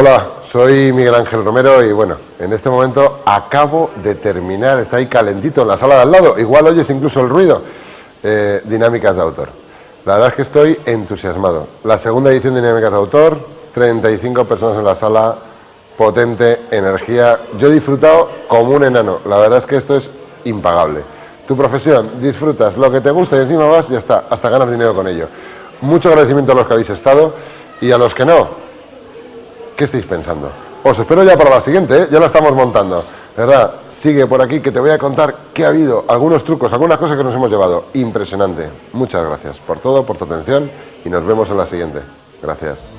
Hola, soy Miguel Ángel Romero y bueno, en este momento acabo de terminar, está ahí calentito en la sala de al lado, igual oyes incluso el ruido, eh, Dinámicas de Autor. La verdad es que estoy entusiasmado. La segunda edición de Dinámicas de Autor, 35 personas en la sala, potente, energía. Yo he disfrutado como un enano, la verdad es que esto es impagable. Tu profesión, disfrutas lo que te gusta y encima vas ya está, hasta ganas dinero con ello. Mucho agradecimiento a los que habéis estado y a los que no, ¿qué estáis pensando? Os espero ya para la siguiente, ¿eh? ya la estamos montando. ¿Verdad? Sigue por aquí que te voy a contar qué ha habido, algunos trucos, algunas cosas que nos hemos llevado. Impresionante. Muchas gracias por todo, por tu atención y nos vemos en la siguiente. Gracias.